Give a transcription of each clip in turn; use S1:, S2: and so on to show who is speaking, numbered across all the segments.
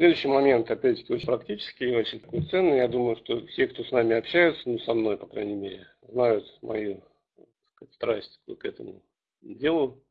S1: Следующий момент, опять-таки, очень практический, очень такой ценный. Я думаю, что все, кто с нами общаются, ну, со мной, по крайней мере, знают мою сказать, страсть к этому делу.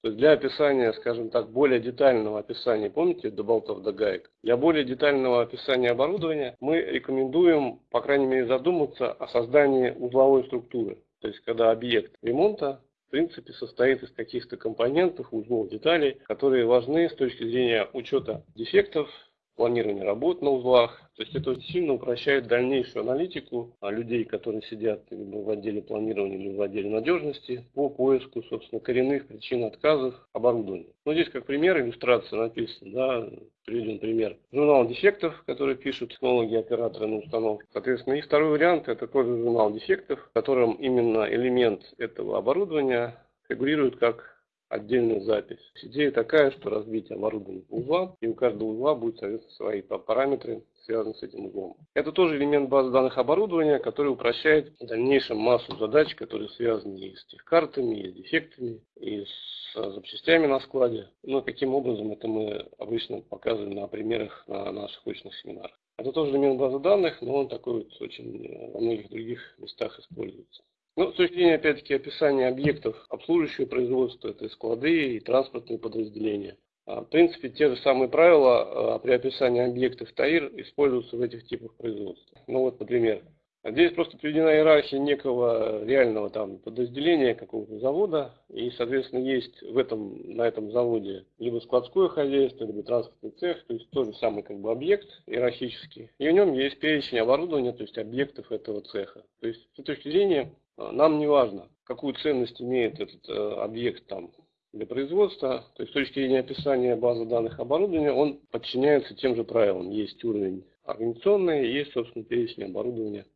S1: То есть для описания, скажем так, более детального описания, помните, до болтов до гаек, для более детального описания оборудования мы рекомендуем, по крайней мере, задуматься о создании узловой структуры. То есть когда объект ремонта в принципе состоит из каких-то компонентов, узлов, деталей, которые важны с точки зрения учета дефектов, планирования работ на узлах. То есть это очень сильно упрощает дальнейшую аналитику а людей, которые сидят либо в отделе планирования, либо в отделе надежности по поиску, собственно, коренных причин отказов оборудования. Ну, здесь как пример, иллюстрация написана, да, приведен пример. Журнал дефектов, который пишут технологи, операторы на установке. Соответственно, и второй вариант, это тоже журнал дефектов, в котором именно элемент этого оборудования фигурирует как отдельную запись. Идея такая, что разбить оборудование по узлам, и у каждого узла будет, соответственно, свои параметры, связанные с этим узлом. Это тоже элемент базы данных оборудования, который упрощает в дальнейшем массу задач, которые связаны и с техкартами, и с дефектами, и с запчастями на складе. Ну, каким образом это мы обычно показываем на примерах на наших очных семинарах. Это тоже элемент базы данных, но он такой вот очень во многих других местах используется. Ну, с точки зрения, опять-таки, описания объектов обслуживающего производства, это склады, и транспортные подразделения. А, в принципе, те же самые правила а, при описании объектов ТАИР используются в этих типах производства. Ну вот, например, здесь просто приведена иерархия некого реального там подразделения какого-то завода, и, соответственно, есть в этом, на этом заводе либо складское хозяйство, либо транспортный цех, то есть тот же самый как бы объект иерархический, и в нем есть перечень оборудования, то есть объектов этого цеха. То есть, с точки зрения, нам не важно, какую ценность имеет этот э, объект там для производства, то есть с точки зрения описания базы данных оборудования, он подчиняется тем же правилам. Есть уровень организационный, есть, собственно, перечень оборудования.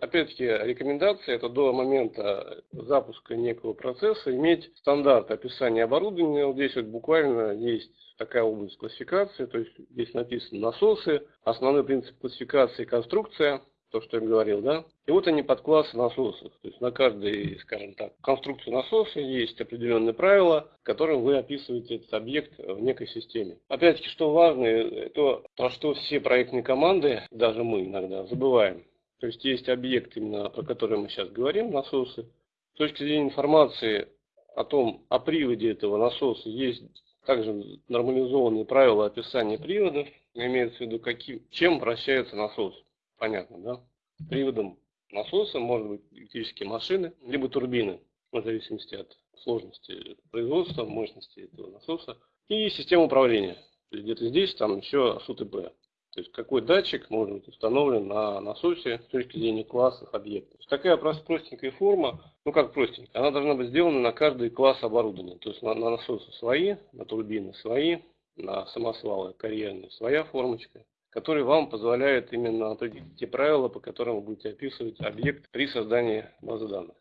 S1: Опять-таки, рекомендация это до момента запуска некого процесса иметь стандарт описания оборудования. Вот здесь вот буквально есть такая область классификации, то есть здесь написано насосы, основной принцип классификации конструкция, то, что я говорил, да. И вот они подклассы насосов. То есть на каждой, скажем так, конструкции насоса есть определенные правила, которым вы описываете этот объект в некой системе. Опять-таки, что важно, то, про что все проектные команды, даже мы иногда забываем. То есть есть объект, именно про который мы сейчас говорим, насосы. С точки зрения информации о том, о приводе этого насоса, есть также нормализованные правила описания приводов. Имеется в виду, каким, чем вращается насос понятно, да? Приводом насоса может быть электрические машины, либо турбины, в зависимости от сложности производства, мощности этого насоса. И система управления. где-то здесь там еще СУТП. То есть какой датчик может быть установлен на насосе с точки зрения классов объектов. такая простенькая форма, ну как простенькая, она должна быть сделана на каждый класс оборудования. То есть на, на насосы свои, на турбины свои, на самосвалы карьерные своя формочка который вам позволяет именно определить те правила, по которым вы будете описывать объект при создании базы данных.